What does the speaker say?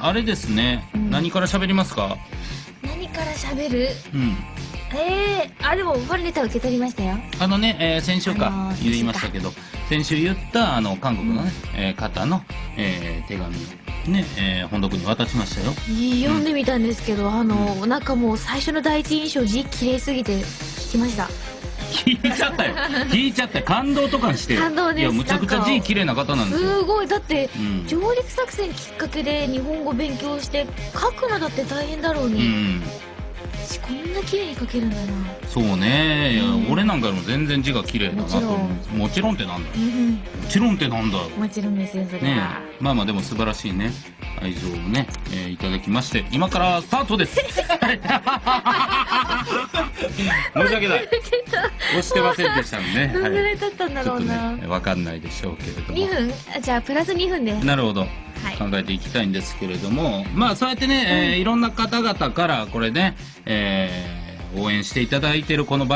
あれですね、うん何から喋りますか？何から喋る？うん。ええあ、でも、ファンレター受け取りましたよ。あのね、えー先週か、あのー言いましたけど、先週言った、あの、韓国のね、えー方の、えー手紙をね、えー本読に渡しましたよ。読んでみたんですけど、あの、なんかもう最初の第一印象字綺麗すぎて聞きました。聞いちゃったよ。聞いちゃったよ感動とかにしてよ。感動ですいや、むちゃくちゃ字綺麗な方なんですよ。すごい、だって、うん。上陸作戦きっかけで日本語勉強して書くのだって大変だろううに、ん。しこんな綺麗に書けるんだなそうね。いや、うん俺なんかよりも全然字が綺麗だなと思う。もちろんってなんだよ。うんもちろんってなんだよ。もちろんですよそれねは、えまあまあでも素晴らしいね愛情をね、えーいただきまして今からスタートですはい 申し訳ない。押してませんでしたね。どんぐらはい。経ったんだろうな、ねわかんないでしょうけれども。2分？あじゃあプラス2分で。なるほど。はい。考えていきたいんですけれども。まあそうやってね、えーいろんな方々からこれね、えー応援していただいてるこの番